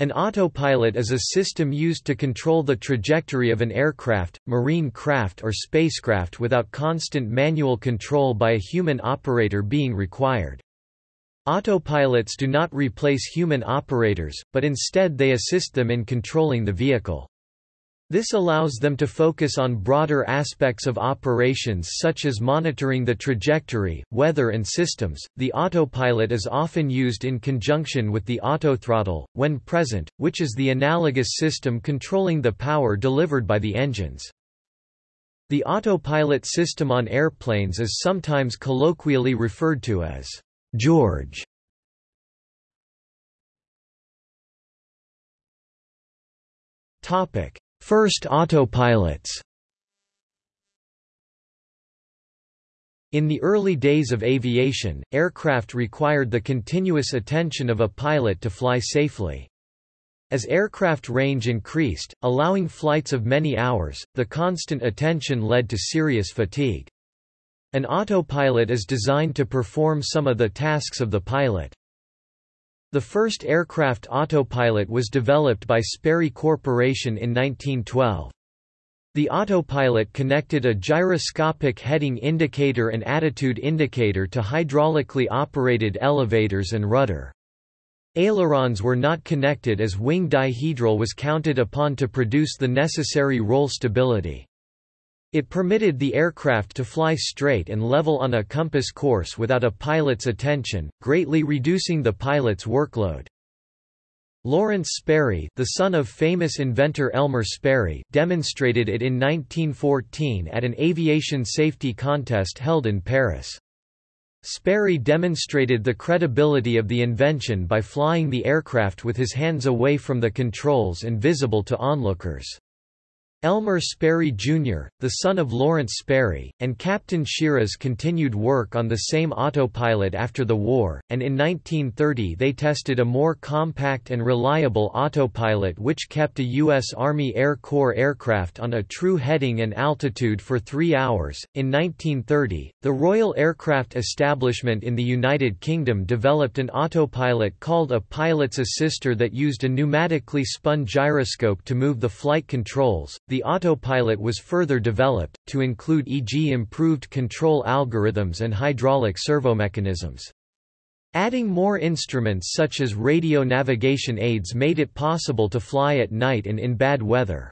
An autopilot is a system used to control the trajectory of an aircraft, marine craft or spacecraft without constant manual control by a human operator being required. Autopilots do not replace human operators, but instead they assist them in controlling the vehicle. This allows them to focus on broader aspects of operations such as monitoring the trajectory, weather and systems. The autopilot is often used in conjunction with the autothrottle, when present, which is the analogous system controlling the power delivered by the engines. The autopilot system on airplanes is sometimes colloquially referred to as George. Topic: First autopilots In the early days of aviation, aircraft required the continuous attention of a pilot to fly safely. As aircraft range increased, allowing flights of many hours, the constant attention led to serious fatigue. An autopilot is designed to perform some of the tasks of the pilot. The first aircraft autopilot was developed by Sperry Corporation in 1912. The autopilot connected a gyroscopic heading indicator and attitude indicator to hydraulically operated elevators and rudder. Ailerons were not connected as wing dihedral was counted upon to produce the necessary roll stability. It permitted the aircraft to fly straight and level on a compass course without a pilot's attention, greatly reducing the pilot's workload. Lawrence Sperry the son of famous inventor Elmer Sperry demonstrated it in 1914 at an aviation safety contest held in Paris. Sperry demonstrated the credibility of the invention by flying the aircraft with his hands away from the controls and visible to onlookers. Elmer Sperry Jr., the son of Lawrence Sperry, and Captain Shiras continued work on the same autopilot after the war, and in 1930 they tested a more compact and reliable autopilot which kept a U.S. Army Air Corps aircraft on a true heading and altitude for three hours. In 1930, the Royal Aircraft Establishment in the United Kingdom developed an autopilot called a pilot's assister that used a pneumatically spun gyroscope to move the flight controls. The autopilot was further developed, to include e.g. improved control algorithms and hydraulic servomechanisms. Adding more instruments such as radio navigation aids made it possible to fly at night and in bad weather.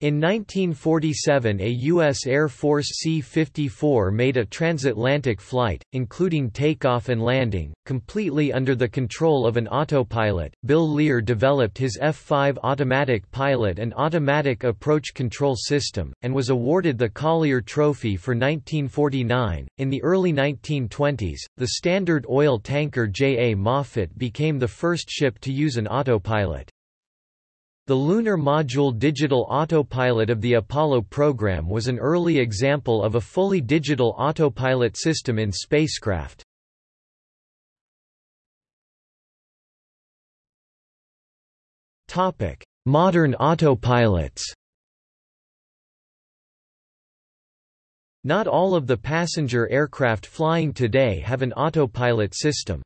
In 1947 a U.S. Air Force C-54 made a transatlantic flight, including takeoff and landing, completely under the control of an autopilot. Bill Lear developed his F-5 automatic pilot and automatic approach control system, and was awarded the Collier Trophy for 1949. In the early 1920s, the Standard Oil tanker J. A. Moffett became the first ship to use an autopilot. The Lunar Module Digital Autopilot of the Apollo program was an early example of a fully digital autopilot system in spacecraft. Modern autopilots Not all of the passenger aircraft flying today have an autopilot system.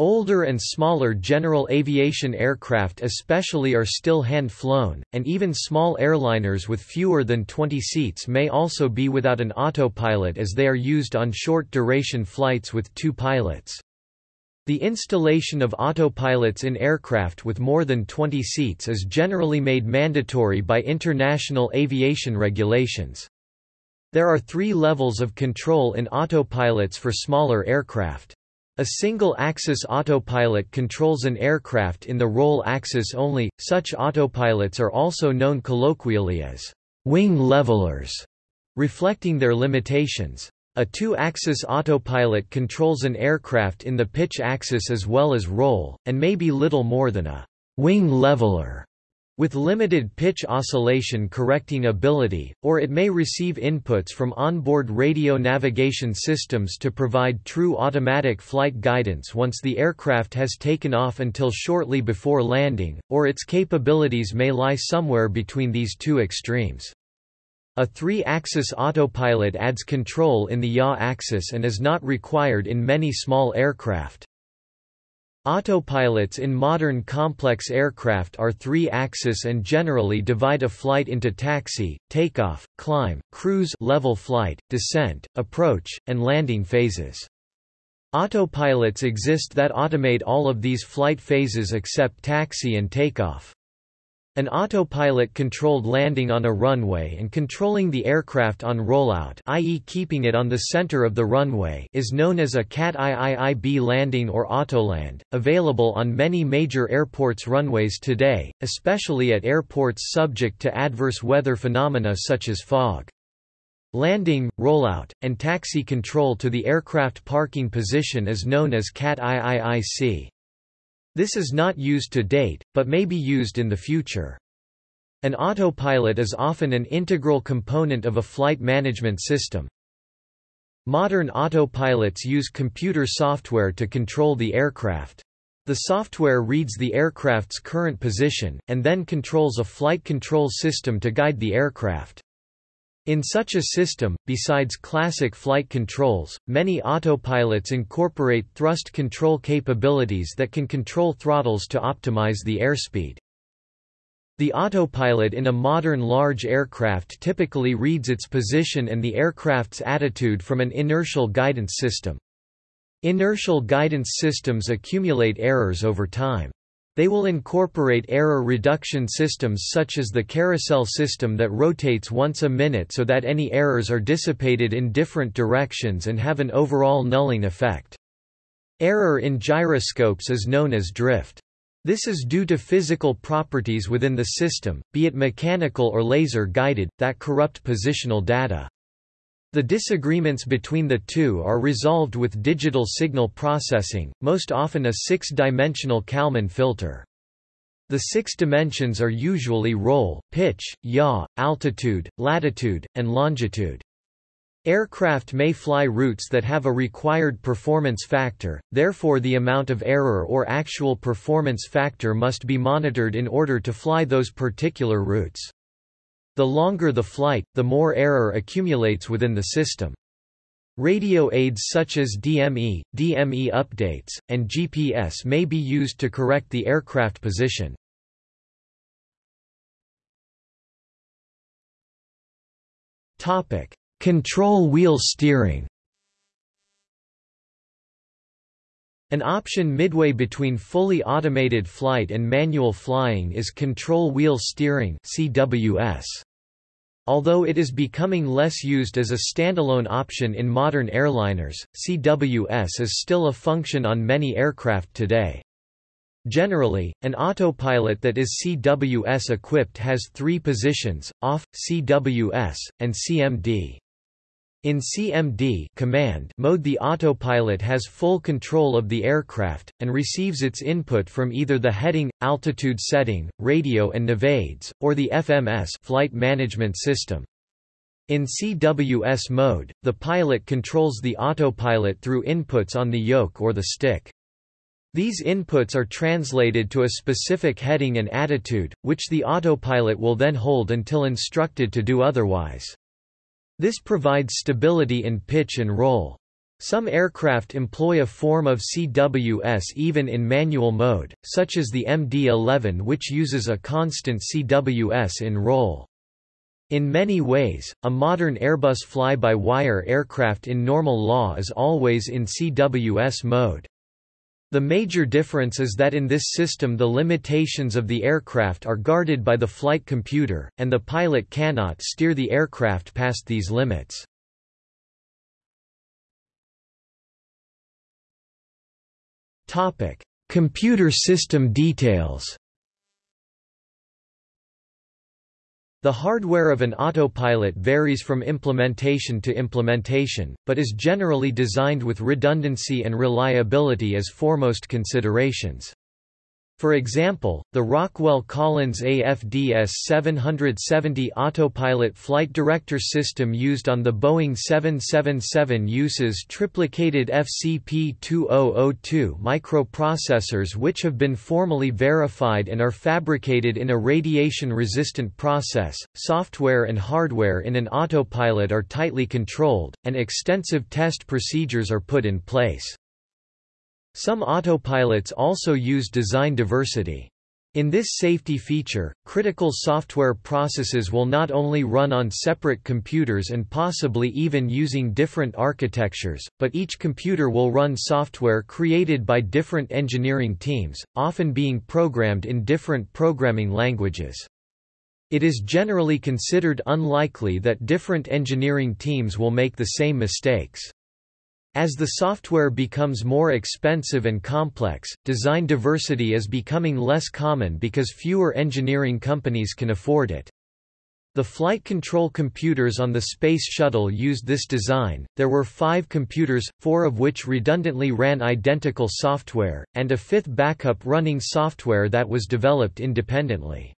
Older and smaller general aviation aircraft especially are still hand-flown, and even small airliners with fewer than 20 seats may also be without an autopilot as they are used on short-duration flights with two pilots. The installation of autopilots in aircraft with more than 20 seats is generally made mandatory by international aviation regulations. There are three levels of control in autopilots for smaller aircraft. A single-axis autopilot controls an aircraft in the roll axis only. Such autopilots are also known colloquially as wing levelers, reflecting their limitations. A two-axis autopilot controls an aircraft in the pitch axis as well as roll, and may be little more than a wing leveler with limited pitch oscillation correcting ability, or it may receive inputs from onboard radio navigation systems to provide true automatic flight guidance once the aircraft has taken off until shortly before landing, or its capabilities may lie somewhere between these two extremes. A three-axis autopilot adds control in the yaw axis and is not required in many small aircraft. Autopilots in modern complex aircraft are three-axis and generally divide a flight into taxi, takeoff, climb, cruise level flight, descent, approach, and landing phases. Autopilots exist that automate all of these flight phases except taxi and takeoff. An autopilot controlled landing on a runway and controlling the aircraft on rollout i.e. keeping it on the center of the runway is known as a CAT IIIB landing or autoland, available on many major airports runways today, especially at airports subject to adverse weather phenomena such as fog. Landing, rollout, and taxi control to the aircraft parking position is known as CAT IIIC. This is not used to date, but may be used in the future. An autopilot is often an integral component of a flight management system. Modern autopilots use computer software to control the aircraft. The software reads the aircraft's current position, and then controls a flight control system to guide the aircraft. In such a system, besides classic flight controls, many autopilots incorporate thrust control capabilities that can control throttles to optimize the airspeed. The autopilot in a modern large aircraft typically reads its position and the aircraft's attitude from an inertial guidance system. Inertial guidance systems accumulate errors over time. They will incorporate error reduction systems such as the carousel system that rotates once a minute so that any errors are dissipated in different directions and have an overall nulling effect. Error in gyroscopes is known as drift. This is due to physical properties within the system, be it mechanical or laser-guided, that corrupt positional data. The disagreements between the two are resolved with digital signal processing, most often a six-dimensional Kalman filter. The six dimensions are usually roll, pitch, yaw, altitude, latitude, and longitude. Aircraft may fly routes that have a required performance factor, therefore the amount of error or actual performance factor must be monitored in order to fly those particular routes. The longer the flight, the more error accumulates within the system. Radio aids such as DME, DME updates, and GPS may be used to correct the aircraft position. Topic: Control wheel steering. An option midway between fully automated flight and manual flying is control wheel steering (CWS). Although it is becoming less used as a standalone option in modern airliners, CWS is still a function on many aircraft today. Generally, an autopilot that is CWS equipped has three positions, off, CWS, and CMD. In CMD command mode the autopilot has full control of the aircraft, and receives its input from either the heading, altitude setting, radio and navaids, or the FMS flight management system. In CWS mode, the pilot controls the autopilot through inputs on the yoke or the stick. These inputs are translated to a specific heading and attitude, which the autopilot will then hold until instructed to do otherwise. This provides stability in pitch and roll. Some aircraft employ a form of CWS even in manual mode, such as the MD-11 which uses a constant CWS in roll. In many ways, a modern Airbus fly-by-wire aircraft in normal law is always in CWS mode. The major difference is that in this system the limitations of the aircraft are guarded by the flight computer, and the pilot cannot steer the aircraft past these limits. Computer system details The hardware of an autopilot varies from implementation to implementation, but is generally designed with redundancy and reliability as foremost considerations. For example, the Rockwell Collins AFDS 770 autopilot flight director system used on the Boeing 777 uses triplicated FCP2002 microprocessors which have been formally verified and are fabricated in a radiation-resistant process. Software and hardware in an autopilot are tightly controlled, and extensive test procedures are put in place. Some autopilots also use design diversity. In this safety feature, critical software processes will not only run on separate computers and possibly even using different architectures, but each computer will run software created by different engineering teams, often being programmed in different programming languages. It is generally considered unlikely that different engineering teams will make the same mistakes. As the software becomes more expensive and complex, design diversity is becoming less common because fewer engineering companies can afford it. The flight control computers on the Space Shuttle used this design. There were five computers, four of which redundantly ran identical software, and a fifth backup running software that was developed independently.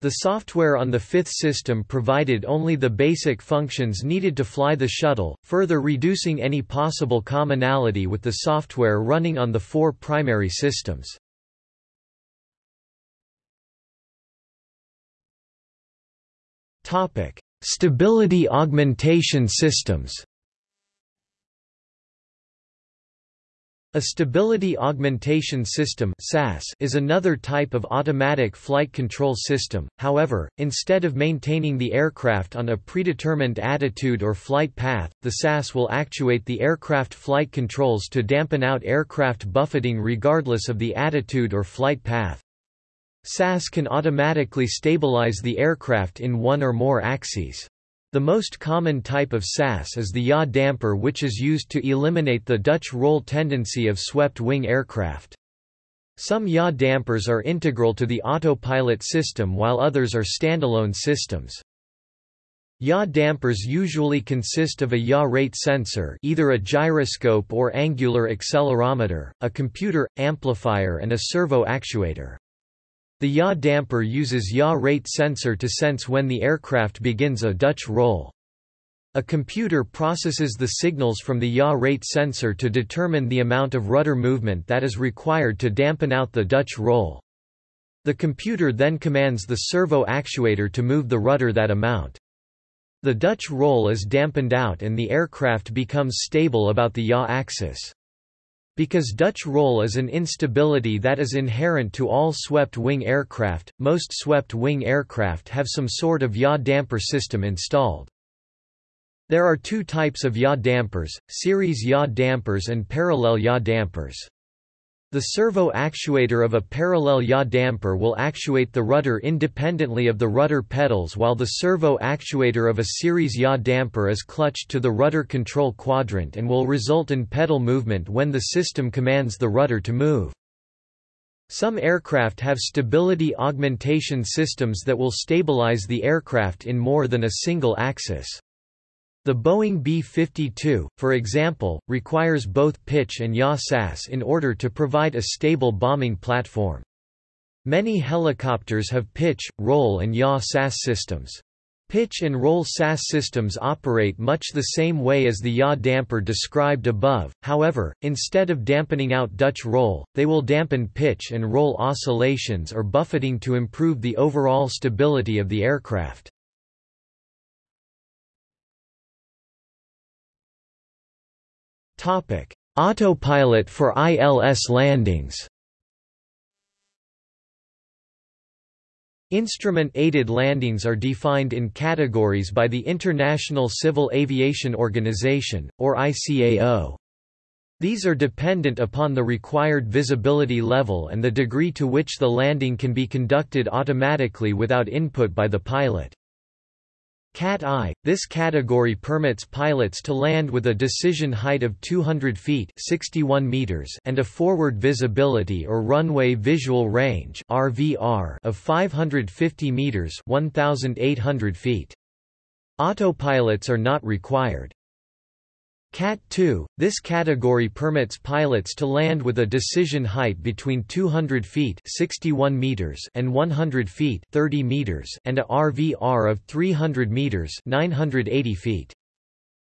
The software on the fifth system provided only the basic functions needed to fly the shuttle, further reducing any possible commonality with the software running on the four primary systems. Stability augmentation systems A stability augmentation system is another type of automatic flight control system, however, instead of maintaining the aircraft on a predetermined attitude or flight path, the SAS will actuate the aircraft flight controls to dampen out aircraft buffeting regardless of the attitude or flight path. SAS can automatically stabilize the aircraft in one or more axes. The most common type of SAS is the yaw damper which is used to eliminate the Dutch roll tendency of swept-wing aircraft. Some yaw dampers are integral to the autopilot system while others are standalone systems. Yaw dampers usually consist of a yaw rate sensor either a gyroscope or angular accelerometer, a computer, amplifier and a servo actuator. The yaw damper uses yaw rate sensor to sense when the aircraft begins a Dutch roll. A computer processes the signals from the yaw rate sensor to determine the amount of rudder movement that is required to dampen out the Dutch roll. The computer then commands the servo actuator to move the rudder that amount. The Dutch roll is dampened out and the aircraft becomes stable about the yaw axis. Because Dutch roll is an instability that is inherent to all swept-wing aircraft, most swept-wing aircraft have some sort of yaw damper system installed. There are two types of yaw dampers, series yaw dampers and parallel yaw dampers. The servo actuator of a parallel yaw damper will actuate the rudder independently of the rudder pedals while the servo actuator of a series yaw damper is clutched to the rudder control quadrant and will result in pedal movement when the system commands the rudder to move. Some aircraft have stability augmentation systems that will stabilize the aircraft in more than a single axis. The Boeing B-52, for example, requires both pitch and yaw SAS in order to provide a stable bombing platform. Many helicopters have pitch, roll and yaw SAS systems. Pitch and roll SAS systems operate much the same way as the yaw damper described above, however, instead of dampening out Dutch roll, they will dampen pitch and roll oscillations or buffeting to improve the overall stability of the aircraft. Autopilot for ILS landings Instrument-aided landings are defined in categories by the International Civil Aviation Organization, or ICAO. These are dependent upon the required visibility level and the degree to which the landing can be conducted automatically without input by the pilot. Cat I, this category permits pilots to land with a decision height of 200 feet 61 meters and a forward visibility or runway visual range RVR of 550 meters 1,800 feet. Autopilots are not required. Cat 2, this category permits pilots to land with a decision height between 200 feet 61 meters and 100 feet 30 meters and a RVR of 300 meters 980 feet.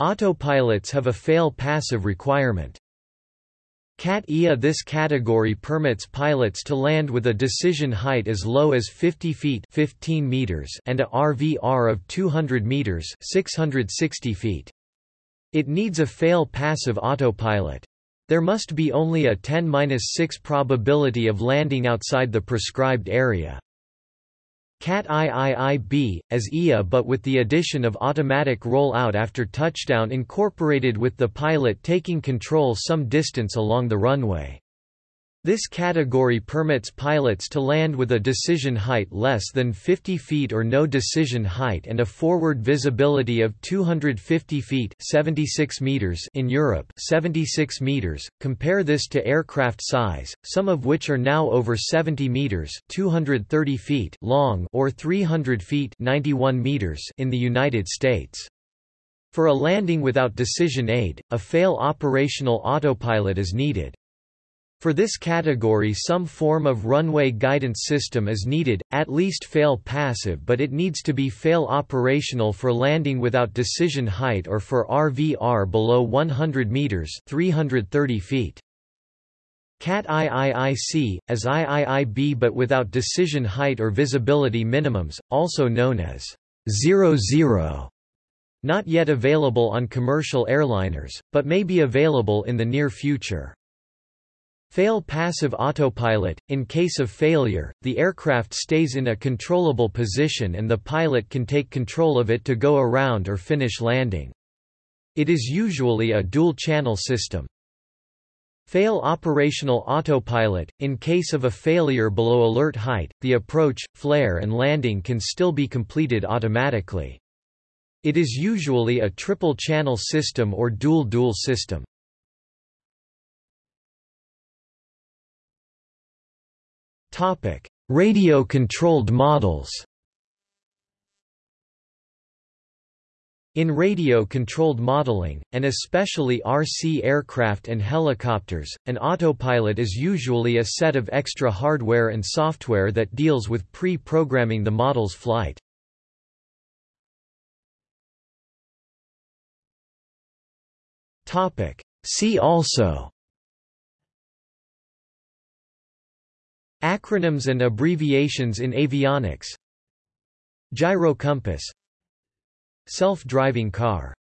Autopilots have a fail-passive requirement. Cat IA This category permits pilots to land with a decision height as low as 50 feet 15 meters and a RVR of 200 meters 660 feet. It needs a fail-passive autopilot. There must be only a 10-6 probability of landing outside the prescribed area. CAT IIIB, as IA but with the addition of automatic roll-out after touchdown incorporated with the pilot taking control some distance along the runway. This category permits pilots to land with a decision height less than 50 feet or no decision height and a forward visibility of 250 feet 76 meters in Europe 76 meters. Compare this to aircraft size, some of which are now over 70 meters 230 feet long or 300 feet 91 meters in the United States. For a landing without decision aid, a fail operational autopilot is needed. For this category some form of runway guidance system is needed, at least fail passive but it needs to be fail operational for landing without decision height or for RVR below 100 meters 330 feet. CAT IIIC, as IIIB but without decision height or visibility minimums, also known as 00, not yet available on commercial airliners, but may be available in the near future. Fail passive autopilot – In case of failure, the aircraft stays in a controllable position and the pilot can take control of it to go around or finish landing. It is usually a dual-channel system. Fail operational autopilot – In case of a failure below alert height, the approach, flare and landing can still be completed automatically. It is usually a triple-channel system or dual-dual system. Radio-controlled models. In radio-controlled modeling, and especially RC aircraft and helicopters, an autopilot is usually a set of extra hardware and software that deals with pre-programming the model's flight. See also Acronyms and abbreviations in avionics. Gyro compass Self-driving car